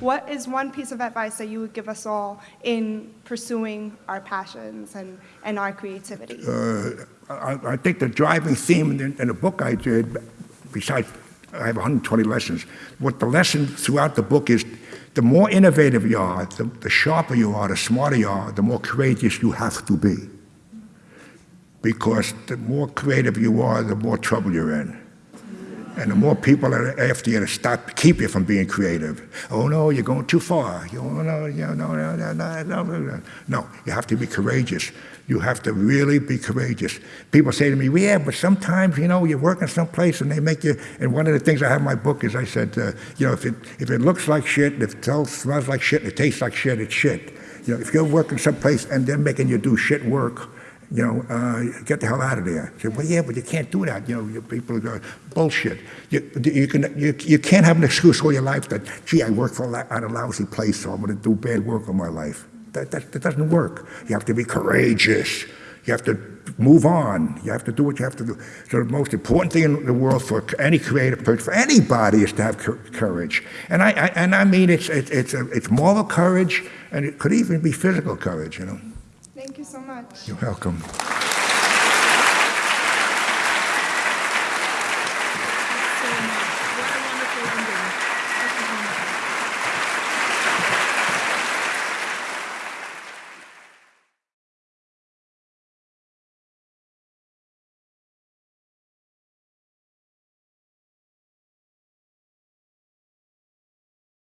What is one piece of advice that you would give us all in pursuing our passions and, and our creativity? Uh, I, I, think the driving theme in, in the book I did, besides I have 120 lessons, what the lesson throughout the book is the more innovative you are, the, the sharper you are, the smarter you are, the more courageous you have to be. Because the more creative you are, the more trouble you're in. And the more people are after you to stop, keep you from being creative. Oh no, you're going too far. You, oh, no, no, no, no, no, no. No, you have to be courageous. You have to really be courageous. People say to me, yeah, but sometimes, you know, you're working someplace and they make you, and one of the things I have in my book is I said, uh, you know, if it, if it looks like shit, if it smells like shit, it tastes like shit, it's shit. You know, if you're working someplace and they're making you do shit work, you know, uh, get the hell out of there. I said, well, yeah, but you can't do that. You know, people are bullshit. You, you, can, you, you can't have an excuse all your life that, gee, I work for a, at a lousy place, so I'm going to do bad work all my life. That, that, that doesn't work. You have to be courageous. You have to move on. You have to do what you have to do. So the most important thing in the world for any creative person, for anybody, is to have courage. And I, I and I mean it's it, it's a, it's moral courage, and it could even be physical courage. You know. Thank you so much. You're welcome.